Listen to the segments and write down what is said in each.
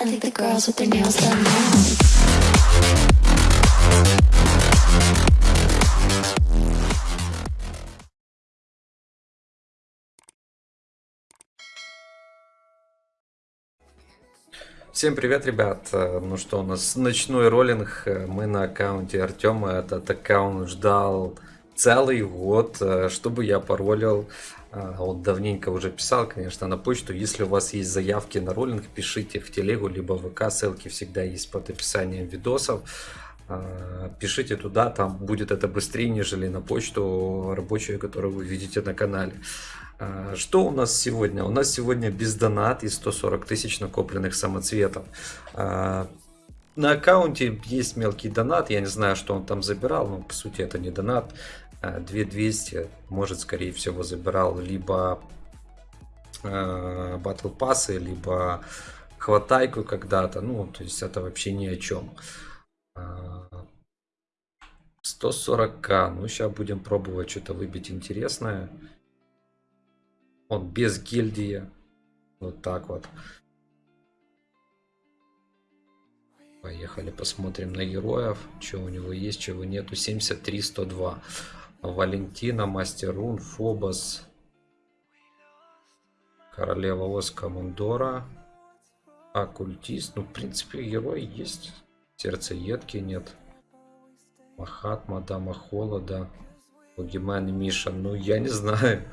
I think the girls with their nails done now. Всем привет, ребят! Э, Ну что, у нас ночной роллинг. Э, Мы на аккаунте Артема. Этот аккаунт ждал целый год, э, чтобы я паролил. Э, Вот давненько уже писал, конечно, на почту. Если у вас есть заявки на роллинг, пишите в телегу, либо в ВК. Ссылки всегда есть под описанием видосов. Э, Пишите туда, там будет это быстрее, нежели на почту рабочую, которую вы видите на канале. Что у нас сегодня? У нас сегодня без донат и 140 тысяч накопленных самоцветов. А, На аккаунте есть мелкий донат, я не знаю, что он там забирал, но по сути это не донат. А, 2200, может скорее всего забирал либо батл пассы, либо хватайку когда-то. Ну, то есть это вообще ни о чем. 140к. Ну, сейчас будем пробовать что-то выбить интересное. Он без гильдии. Вот так вот. Поехали, посмотрим на героев. Что у него есть, чего нету. 73, 102. Валентина, Мастер Рун, Фобос. Королева Ос, Командора. Оккультист. Ну, в принципе, герой есть. Сердцеедки нет. Махатма, Дама Холода. Бугимен и Миша. Ну, я не знаю.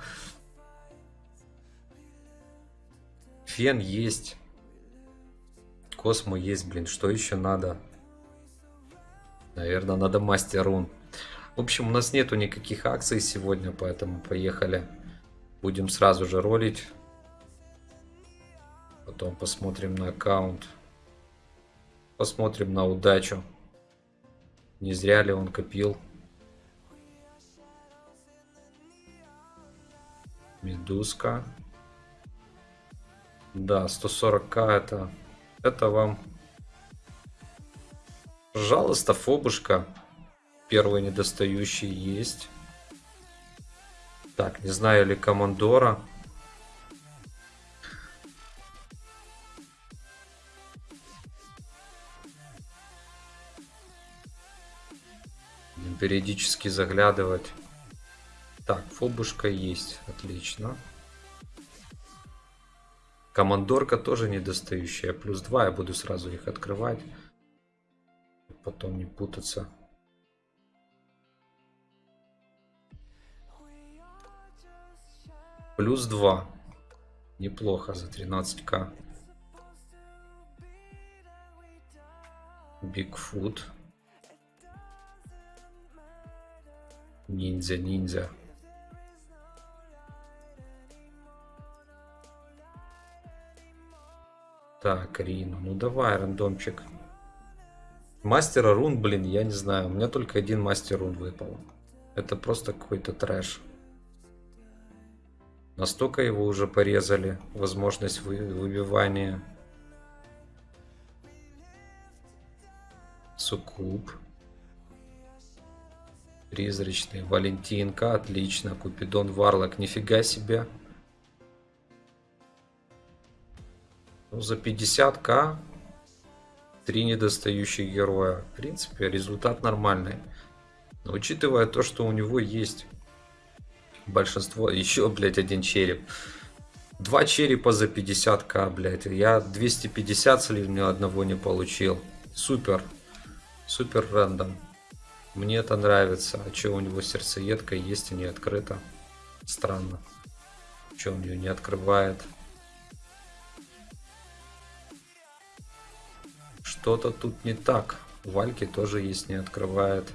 Фен есть. Космо есть, блин. Что еще надо? Наверное, надо мастер рун. В общем, у нас нету никаких акций сегодня, поэтому поехали. Будем сразу же ролить. Потом посмотрим на аккаунт. Посмотрим на удачу. Не зря ли он копил. Медузка. Да, 140к это... Это вам... Пожалуйста, фобушка. Первый недостающий есть. Так, не знаю ли командора. Периодически заглядывать. Так, фобушка есть. Отлично. Командорка тоже недостающая. Плюс 2. Я буду сразу их открывать. Потом не путаться. Плюс 2. Неплохо за 13к. Бигфут. Ниндзя, ниндзя. Так, Рину. Ну давай, рандомчик. Мастера рун, блин, я не знаю. У меня только один мастер рун выпал. Это просто какой-то трэш. Настолько его уже порезали. Возможность вы- выбивания. Суккуб. Призрачный. Валентинка. Отлично. Купидон Варлок. Нифига себе. Ну, за 50к три недостающих героя. В принципе, результат нормальный. Но учитывая то, что у него есть большинство... Еще, блядь, один череп. Два черепа за 50к, блядь. Я 250 слив, ни одного не получил. Супер. Супер рандом. Мне это нравится. А что у него сердцеедка есть и не открыта? Странно. Что он ее не открывает? Что-то тут не так. Вальки тоже есть, не открывает.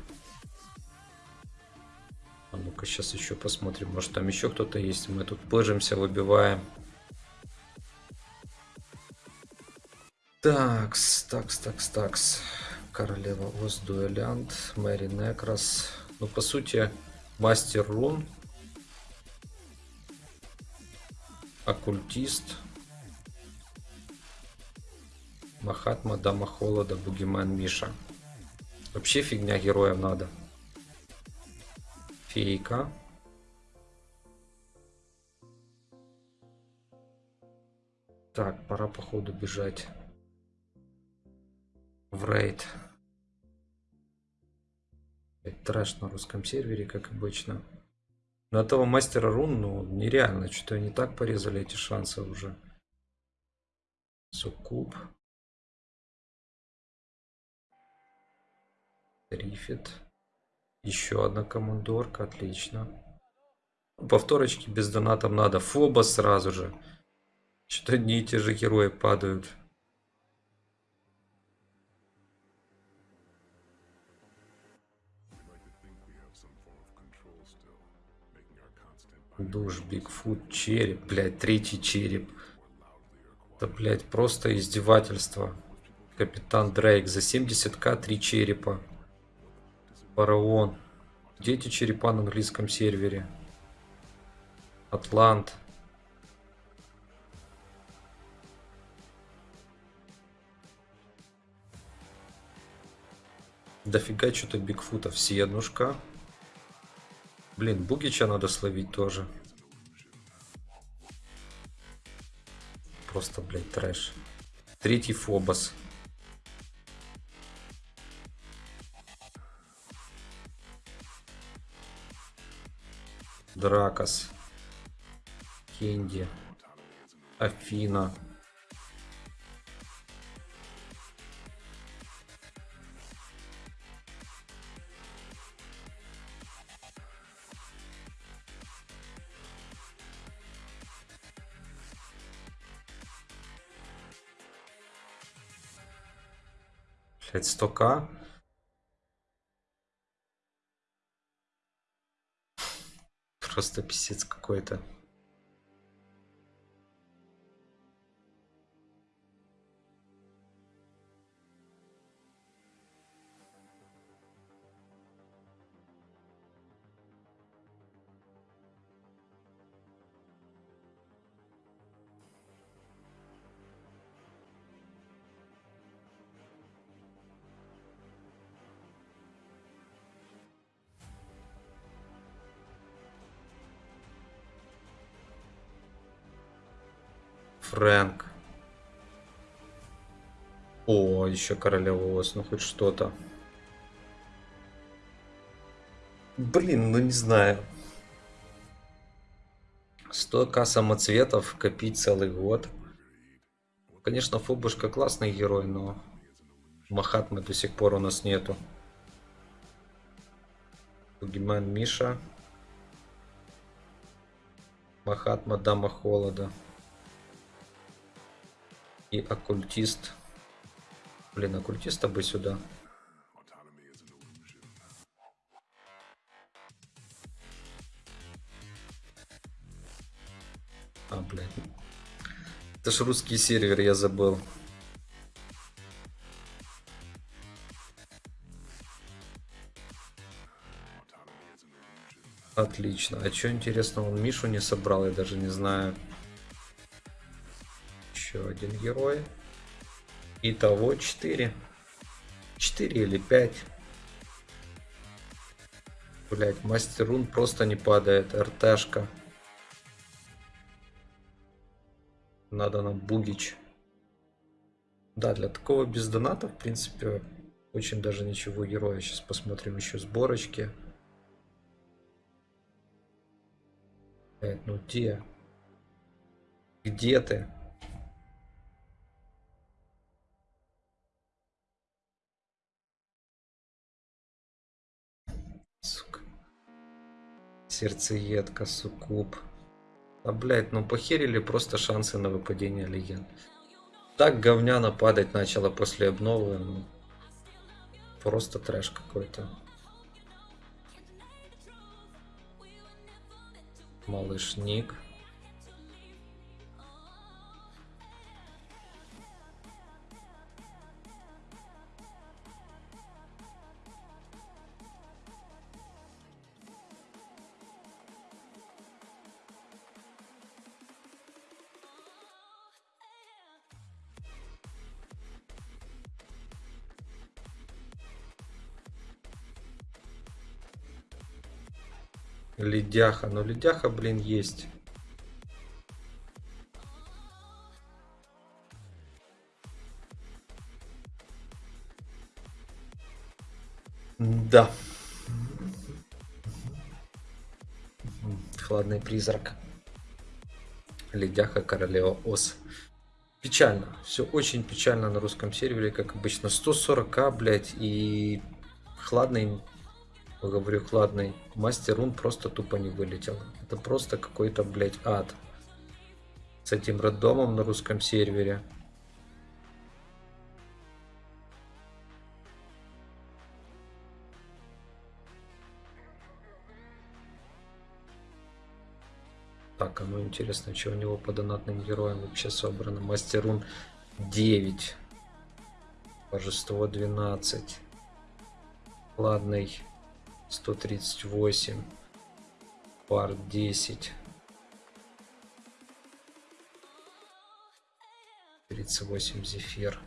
А ну-ка сейчас еще посмотрим. Может там еще кто-то есть. Мы тут пыжимся, выбиваем. Такс, такс, такс, такс. Королева Оз, Дуэлянт, Мэри Некрас. Ну, по сути, Мастер Рун. Оккультист. Махатма, Дама Холода, Бугимен, Миша. Вообще фигня героев надо. Фейка. Так, пора походу бежать в рейд. Трэш на русском сервере, как обычно. На этого мастера рун, ну, нереально. Что-то они так порезали эти шансы уже. Суккуб. Рифит. Еще одна командорка, отлично. Повторочки без донатом надо. Фоба сразу же. Что-то одни и те же герои падают. Душ, Бигфут, череп, блядь, третий череп. Это, блядь, просто издевательство. Капитан Дрейк за 70к три черепа. Фараон. Где эти черепа на английском сервере? Атлант. Дофига что-то Бигфутов. Седнушка. Блин, Бугича надо словить тоже. Просто, блядь, трэш. Третий Фобос. Дракос. Кенди. Афина. Блять, 100к. Просто писец какой-то. Фрэнк. О, еще королева ос, ну хоть что-то. Блин, ну не знаю. 100к самоцветов копить целый год. Конечно, Фобушка классный герой, но Махатмы до сих пор у нас нету. Бугимен Миша. Махатма Дама Холода. И оккультист. Блин, оккультиста бы сюда. А, блядь. Это ж русский сервер, я забыл. Отлично. А что интересно, он Мишу не собрал, я даже не знаю. Один герой. Итого 4. 4 или 5. Блять, мастер рун просто не падает. РТшка. Надо нам бугич. Да, для такого без доната, в принципе, очень даже ничего героя. Сейчас посмотрим еще сборочки. Блять, ну где? Где ты? Сердцеедка, суккуб. А, блядь, ну похерили просто шансы на выпадение легенд. Так говняно падать начало после обновы. Ну, просто трэш какой-то. Малыш Ник. Ледяха. Но ледяха, блин, есть. Да. Хладный призрак. Ледяха королева Ос. Печально. Все очень печально на русском сервере, как обычно. 140к, блядь, и хладный, говорю хладный, мастер рун просто тупо не вылетел. Это просто какой-то, блядь, ад. С этим роддомом на русском сервере. Так, а ну интересно, что у него по донатным героям вообще собрано. Мастерун 9. Божество 12. Ладный 138. Пар 10. 38 зефир.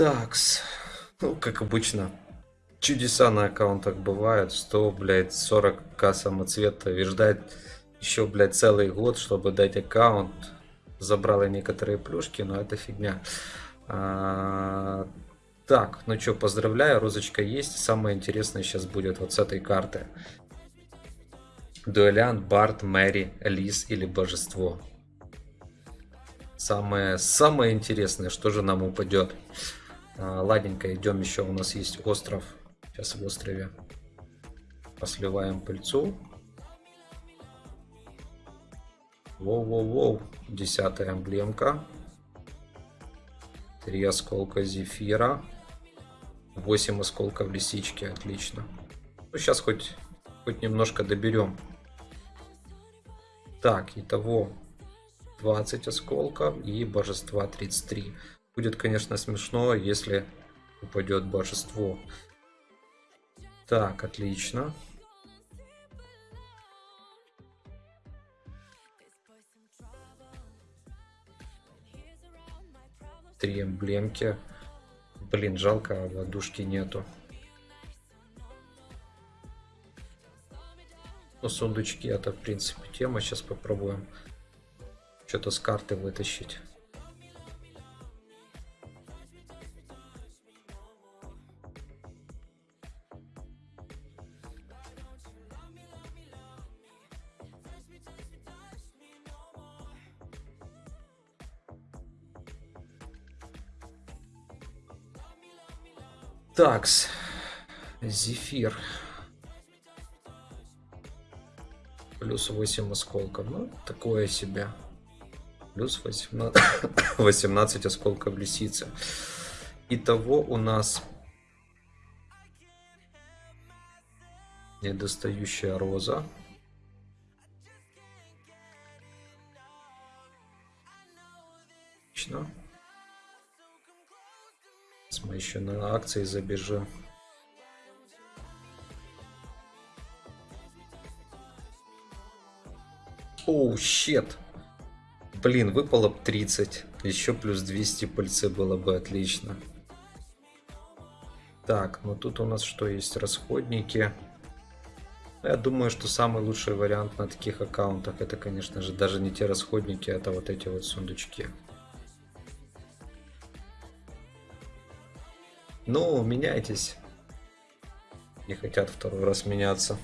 Такс. Ну, как обычно. Чудеса на аккаунтах бывают. 100, блядь, 40к самоцвета. И еще, блядь, целый год, чтобы дать аккаунт. Забрала некоторые плюшки, но это фигня. А, так, ну что, поздравляю, розочка есть. Самое интересное сейчас будет вот с этой карты. Дуэлянт, Барт, Мэри, Лис или Божество. Самое, самое интересное, что же нам упадет. А, ладненько, идем еще, у нас есть остров. Сейчас в острове посливаем пыльцу. Воу-воу-воу, десятая эмблемка. Три осколка зефира. 8 осколков лисички, отлично. Ну, сейчас хоть, хоть немножко доберем. Так, итого 20 осколков и божества 33. Будет, конечно, смешно, если упадет божество. Так, отлично. Три эмблемки. Блин, жалко, ладушки нету. Ну, сундучки это, в принципе, тема. Сейчас попробуем что-то с карты вытащить. Такс. Зефир. Плюс 8 осколков. Ну, такое себе. Плюс 18, 18 осколков лисицы. Итого у нас недостающая роза. Мы еще на акции забежим. Оу, щет. Блин, выпало бы 30. Еще плюс 200 пыльцы было бы отлично. Так, ну тут у нас что есть? Расходники. Я думаю, что самый лучший вариант на таких аккаунтах это, конечно же, даже не те расходники, это вот эти вот сундучки. Ну, меняйтесь. Не хотят второй раз меняться.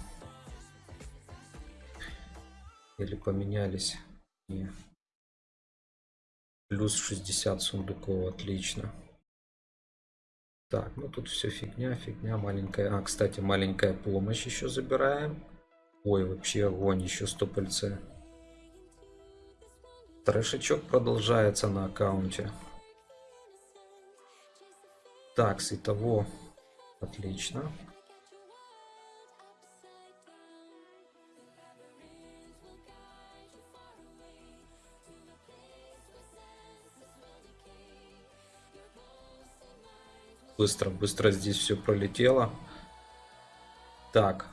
Или поменялись? Не. Плюс 60 сундуков, отлично. Так, ну тут все фигня, фигня, маленькая. А, кстати, маленькая помощь еще забираем. Ой, вообще огонь, еще стопольцы. Трэшечок продолжается на аккаунте. Так, с итого. Отлично. Быстро, быстро здесь все пролетело. Так.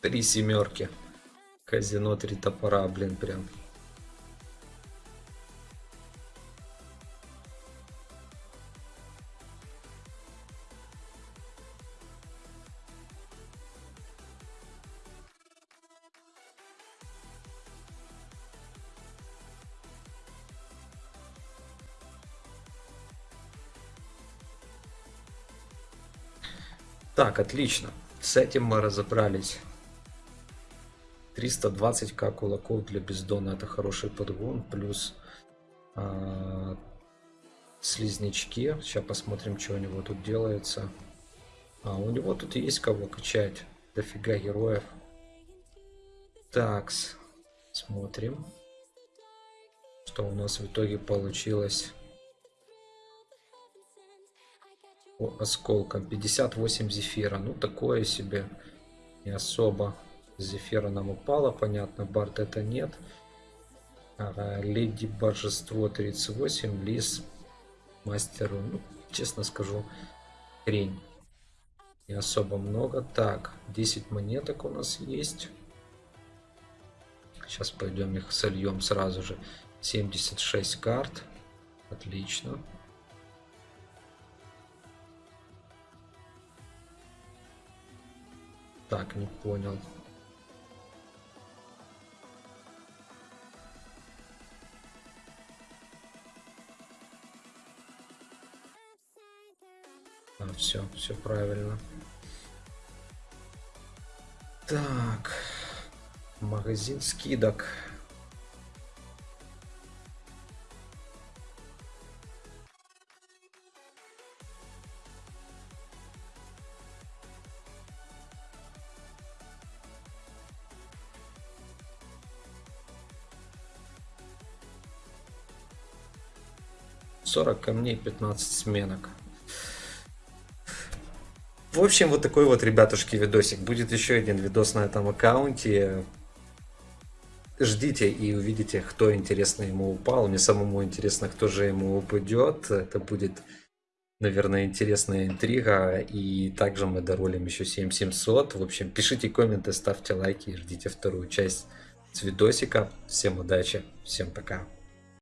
Три семерки. Казино три топора, блин, прям. Так, отлично. С этим мы разобрались. 320к кулаков для бездона это хороший подгон. Плюс а, слизнячки. Сейчас посмотрим, что у него тут делается. А, у него тут есть кого качать. Дофига героев. Такс. Смотрим. Что у нас в итоге получилось. По осколкам. 58 зефира. Ну, такое себе. Не особо. Зефира нам упала, понятно. Барт это нет. Ага, Леди Божество 38. Лис Мастеру. Ну, честно скажу, хрень. Не особо много. Так, 10 монеток у нас есть. Сейчас пойдем их сольем сразу же. 76 карт. Отлично. Так, не понял. А, все, все правильно. Так, магазин скидок. Сорок камней, 15 сменок. В общем, вот такой вот, ребятушки, видосик. Будет еще один видос на этом аккаунте. Ждите и увидите, кто интересно ему упал. Мне самому интересно, кто же ему упадет. Это будет, наверное, интересная интрига. И также мы доролим еще 7700. В общем, пишите комменты, ставьте лайки и ждите вторую часть с видосика. Всем удачи, всем пока.